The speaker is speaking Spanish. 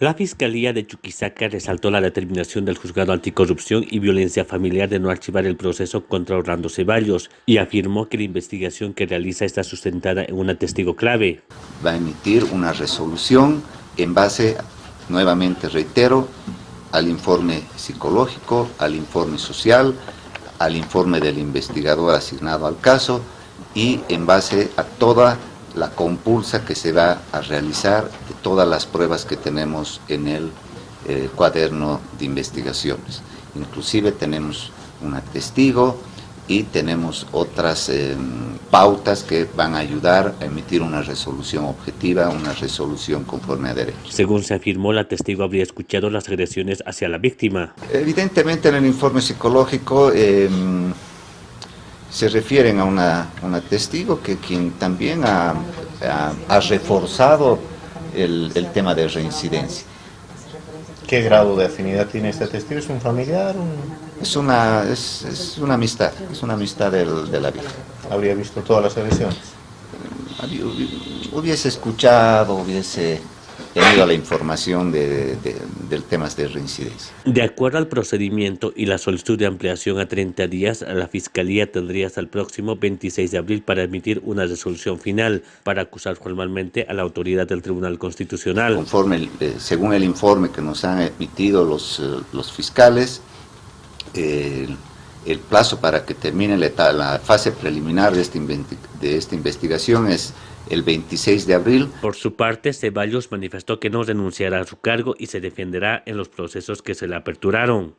La Fiscalía de Chuquisaca resaltó la determinación del Juzgado Anticorrupción y Violencia Familiar de no archivar el proceso contra Orlando Ceballos y afirmó que la investigación que realiza está sustentada en un testigo clave. Va a emitir una resolución en base, nuevamente reitero, al informe psicológico, al informe social, al informe del investigador asignado al caso y en base a toda la compulsa que se va a realizar de todas las pruebas que tenemos en el eh, cuaderno de investigaciones. Inclusive tenemos un testigo y tenemos otras eh, pautas que van a ayudar a emitir una resolución objetiva, una resolución conforme a derecho. Según se afirmó, la testigo habría escuchado las agresiones hacia la víctima. Evidentemente en el informe psicológico em, se refieren a una, testigo que quien también ha, reforzado el, tema de reincidencia. ¿Qué grado de afinidad tiene este testigo? ¿Es un familiar? Es, una, es, una amistad, es una amistad de la vida. ¿Habría visto todas las agresiones? Hubiese escuchado, hubiese tenido la información de, del tema de reincidencia. De acuerdo al procedimiento y la solicitud de ampliación a 30 días, la Fiscalía tendría hasta el próximo 26 de abril para emitir una resolución final para acusar formalmente a la autoridad del Tribunal Constitucional. Conforme, eh, según el informe que nos han emitido los, eh, los fiscales, eh, el plazo para que termine la, la fase preliminar de esta, de esta investigación es el 26 de abril. Por su parte, Ceballos manifestó que no renunciará a su cargo y se defenderá en los procesos que se le aperturaron.